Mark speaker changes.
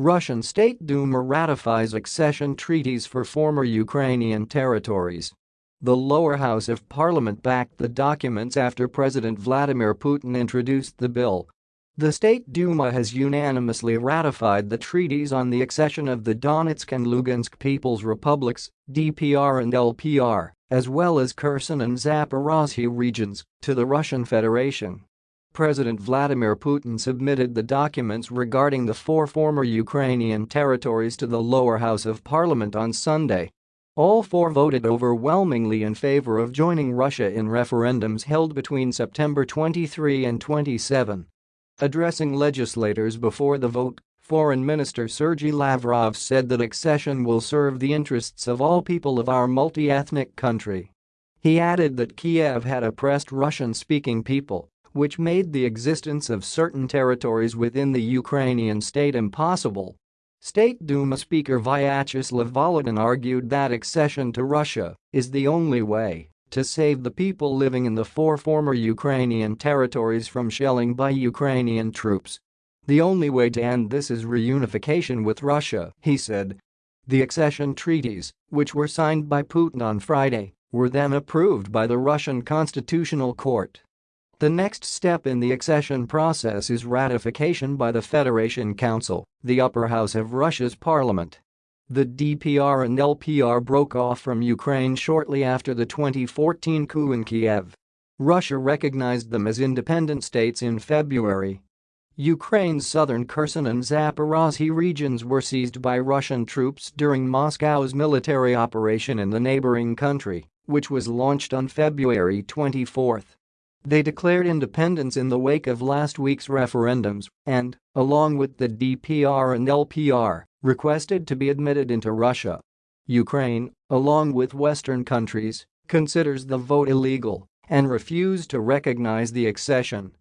Speaker 1: Russian State Duma ratifies accession treaties for former Ukrainian territories. The lower house of parliament backed the documents after President Vladimir Putin introduced the bill. The State Duma has unanimously ratified the treaties on the accession of the Donetsk and Lugansk People's Republics, DPR and LPR, as well as Kherson and Zaporozhye regions, to the Russian Federation. President Vladimir Putin submitted the documents regarding the four former Ukrainian territories to the lower house of parliament on Sunday. All four voted overwhelmingly in favor of joining Russia in referendums held between September 23 and 27. Addressing legislators before the vote, Foreign Minister Sergei Lavrov said that accession will serve the interests of all people of our multi-ethnic country. He added that Kiev had oppressed Russian-speaking people, which made the existence of certain territories within the Ukrainian state impossible State Duma Speaker Vyacheslav Volodin argued that accession to Russia is the only way to save the people living in the four former Ukrainian territories from shelling by Ukrainian troops. The only way to end this is reunification with Russia, he said. The accession treaties, which were signed by Putin on Friday, were then approved by the Russian Constitutional Court. The next step in the accession process is ratification by the Federation Council, the upper house of Russia's parliament. The DPR and LPR broke off from Ukraine shortly after the 2014 coup in Kiev. Russia recognized them as independent states in February. Ukraine's southern Kherson and Zaporozhye regions were seized by Russian troops during Moscow's military operation in the neighboring country, which was launched on February 24. They declared independence in the wake of last week's referendums and, along with the DPR and LPR, requested to be admitted into Russia. Ukraine, along with Western countries, considers the vote illegal and refused to recognize the accession.